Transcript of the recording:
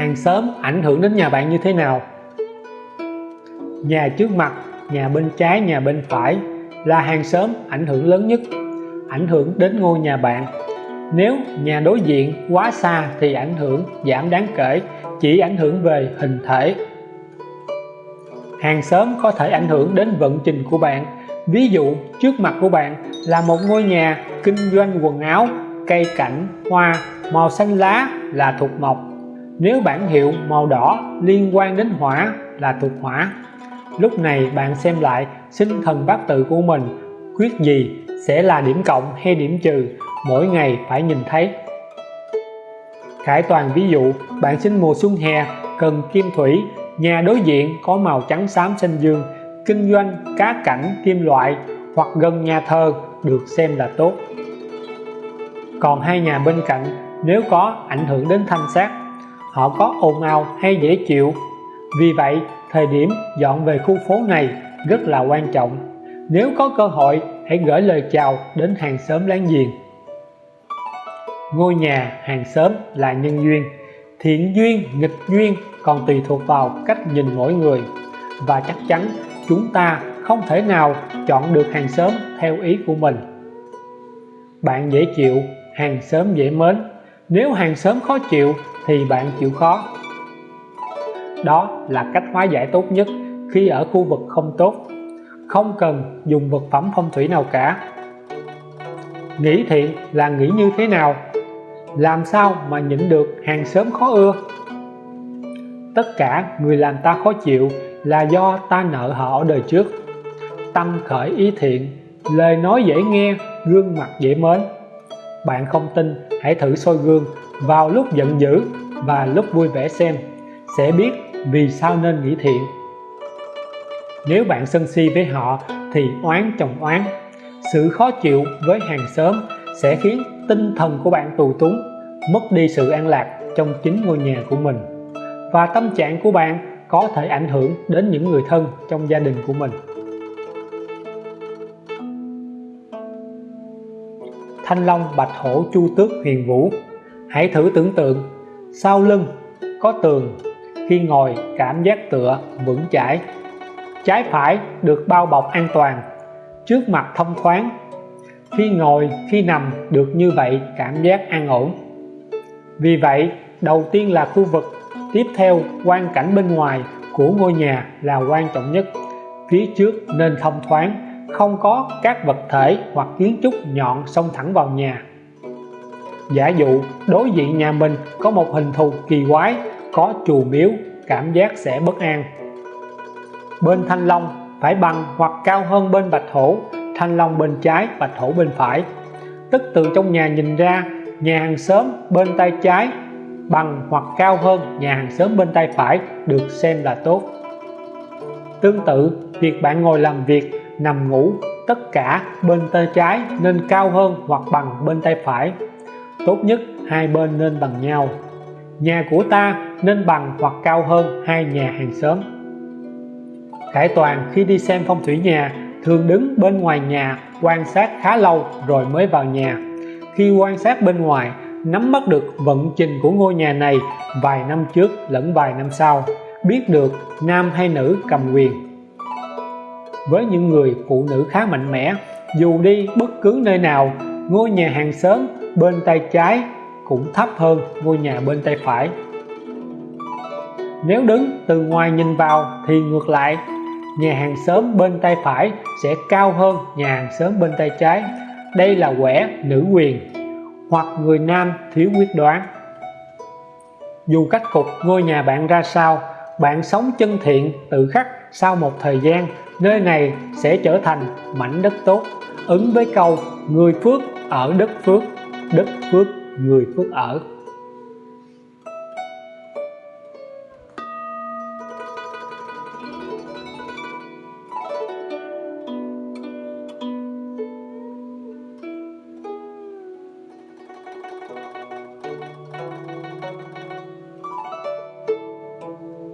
hàng xóm ảnh hưởng đến nhà bạn như thế nào? Nhà trước mặt, nhà bên trái, nhà bên phải là hàng xóm ảnh hưởng lớn nhất, ảnh hưởng đến ngôi nhà bạn. Nếu nhà đối diện quá xa thì ảnh hưởng giảm đáng kể, chỉ ảnh hưởng về hình thể. Hàng xóm có thể ảnh hưởng đến vận trình của bạn. Ví dụ, trước mặt của bạn là một ngôi nhà kinh doanh quần áo, cây cảnh, hoa, màu xanh lá là thuộc mộc nếu bản hiệu màu đỏ liên quan đến hỏa là thuộc hỏa, lúc này bạn xem lại sinh thần bát tự của mình, quyết gì sẽ là điểm cộng hay điểm trừ, mỗi ngày phải nhìn thấy. Khải toàn ví dụ, bạn sinh mùa xuân hè, cần kim thủy, nhà đối diện có màu trắng xám xanh dương, kinh doanh cá cảnh kim loại hoặc gần nhà thờ được xem là tốt. Còn hai nhà bên cạnh, nếu có ảnh hưởng đến thanh sát họ có ồn ào hay dễ chịu. Vì vậy, thời điểm dọn về khu phố này rất là quan trọng. Nếu có cơ hội, hãy gửi lời chào đến hàng xóm láng giềng. Ngôi nhà hàng xóm là nhân duyên, thiện duyên, nghịch duyên còn tùy thuộc vào cách nhìn mỗi người. Và chắc chắn, chúng ta không thể nào chọn được hàng xóm theo ý của mình. Bạn dễ chịu, hàng xóm dễ mến. Nếu hàng xóm khó chịu thì bạn chịu khó. Đó là cách hóa giải tốt nhất khi ở khu vực không tốt. Không cần dùng vật phẩm phong thủy nào cả. Nghĩ thiện là nghĩ như thế nào? Làm sao mà nhịn được hàng xóm khó ưa? Tất cả người làm ta khó chịu là do ta nợ họ ở đời trước. Tâm khởi ý thiện, lời nói dễ nghe, gương mặt dễ mến. Bạn không tin, hãy thử soi gương vào lúc giận dữ và lúc vui vẻ xem, sẽ biết vì sao nên nghĩ thiện. Nếu bạn sân si với họ thì oán chồng oán, sự khó chịu với hàng xóm sẽ khiến tinh thần của bạn tù túng, mất đi sự an lạc trong chính ngôi nhà của mình. Và tâm trạng của bạn có thể ảnh hưởng đến những người thân trong gia đình của mình. Thanh long, bạch hổ, chu tước, huyền vũ hãy thử tưởng tượng, sau lưng có tường, khi ngồi cảm giác tựa vững chãi. Trái phải được bao bọc an toàn, trước mặt thông thoáng. Khi ngồi, khi nằm được như vậy cảm giác an ổn. Vì vậy, đầu tiên là khu vực, tiếp theo quan cảnh bên ngoài của ngôi nhà là quan trọng nhất. Phía trước nên thông thoáng, không có các vật thể hoặc kiến trúc nhọn xông thẳng vào nhà giả dụ, đối diện nhà mình có một hình thù kỳ quái, có chùa miếu, cảm giác sẽ bất an. Bên thanh long phải bằng hoặc cao hơn bên bạch hổ, thanh long bên trái, bạch hổ bên phải. Tức từ trong nhà nhìn ra, nhà hàng xóm bên tay trái, bằng hoặc cao hơn nhà hàng xóm bên tay phải được xem là tốt. Tương tự, việc bạn ngồi làm việc, nằm ngủ, tất cả bên tay trái nên cao hơn hoặc bằng bên tay phải tốt nhất hai bên nên bằng nhau. Nhà của ta nên bằng hoặc cao hơn hai nhà hàng xóm. Khải Toàn khi đi xem phong thủy nhà thường đứng bên ngoài nhà quan sát khá lâu rồi mới vào nhà. Khi quan sát bên ngoài, nắm bắt được vận trình của ngôi nhà này vài năm trước lẫn vài năm sau, biết được nam hay nữ cầm quyền. Với những người phụ nữ khá mạnh mẽ, dù đi bất cứ nơi nào, ngôi nhà hàng xóm bên tay trái cũng thấp hơn ngôi nhà bên tay phải. Nếu đứng từ ngoài nhìn vào thì ngược lại, nhà hàng xóm bên tay phải sẽ cao hơn nhà hàng xóm bên tay trái. Đây là quẻ nữ quyền, hoặc người nam thiếu quyết đoán. Dù cách cục ngôi nhà bạn ra sao, bạn sống chân thiện, tự khắc sau một thời gian, nơi này sẽ trở thành mảnh đất tốt. Ứng với câu, người phước ở đất phước đất phước người phước ở.